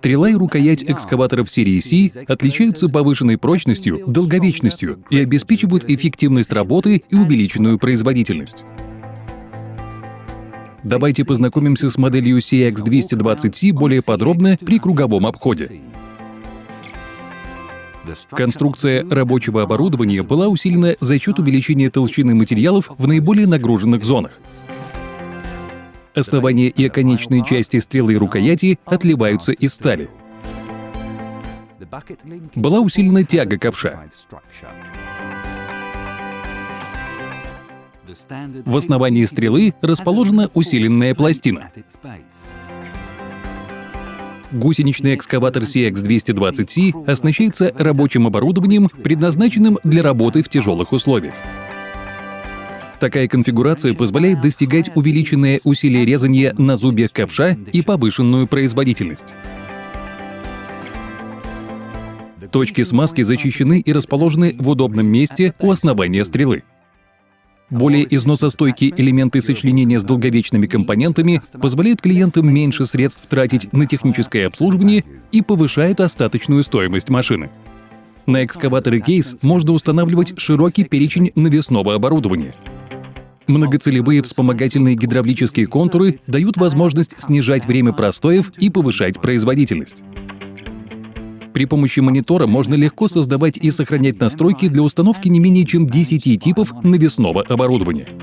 Стрела и рукоять экскаваторов серии C отличаются повышенной прочностью, долговечностью и обеспечивают эффективность работы и увеличенную производительность. Давайте познакомимся с моделью CX220C более подробно при круговом обходе. Конструкция рабочего оборудования была усилена за счет увеличения толщины материалов в наиболее нагруженных зонах. Основание и оконечные части стрелы и рукояти отливаются из стали. Была усилена тяга ковша. В основании стрелы расположена усиленная пластина. Гусеничный экскаватор CX220C оснащается рабочим оборудованием, предназначенным для работы в тяжелых условиях. Такая конфигурация позволяет достигать увеличенное усилие резания на зубьях ковша и повышенную производительность. Точки смазки защищены и расположены в удобном месте у основания стрелы. Более износостойкие элементы сочленения с долговечными компонентами позволяют клиентам меньше средств тратить на техническое обслуживание и повышают остаточную стоимость машины. На экскаваторы кейс можно устанавливать широкий перечень навесного оборудования. Многоцелевые вспомогательные гидравлические контуры дают возможность снижать время простоев и повышать производительность. При помощи монитора можно легко создавать и сохранять настройки для установки не менее чем 10 типов навесного оборудования.